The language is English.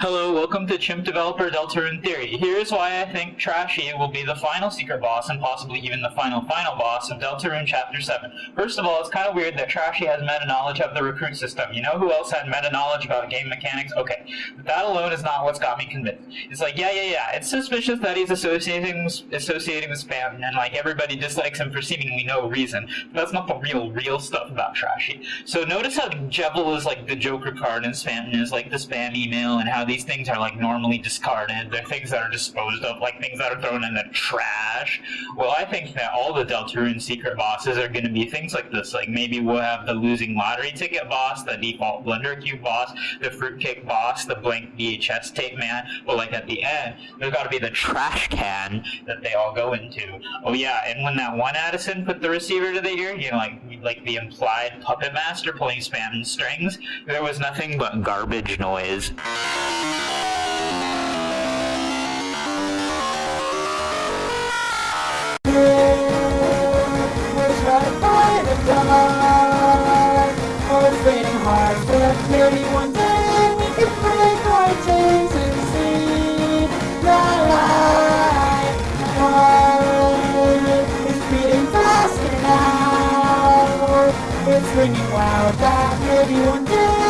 Hello, welcome to Chimp Developer Deltarune Theory. Here's why I think Trashy will be the final secret boss and possibly even the final final boss of Deltarune Chapter 7. First of all, it's kind of weird that Trashy has meta-knowledge of the recruit system. You know who else had meta-knowledge about game mechanics? Okay, but that alone is not what's got me convinced. It's like, yeah, yeah, yeah, it's suspicious that he's associating, associating with spam, and like everybody dislikes him for seemingly no reason. But that's not the real, real stuff about Trashy. So notice how Jevil is like the Joker card and Spam is like the spam email and how these things are like normally discarded. They're things that are disposed of, like things that are thrown in the trash. Well, I think that all the Deltarune secret bosses are going to be things like this. Like maybe we'll have the losing lottery ticket boss, the default Blender Cube boss, the fruitcake boss, the blank VHS tape man. But like at the end, there's got to be the trash can that they all go into. Oh yeah, and when that one Addison put the receiver to the ear, you know, like like the implied puppet master pulling spam strings, there was nothing but garbage noise. Hard, but maybe one day we can break our chains and see the light. Heart is beating faster now. It's ringing loud that maybe one day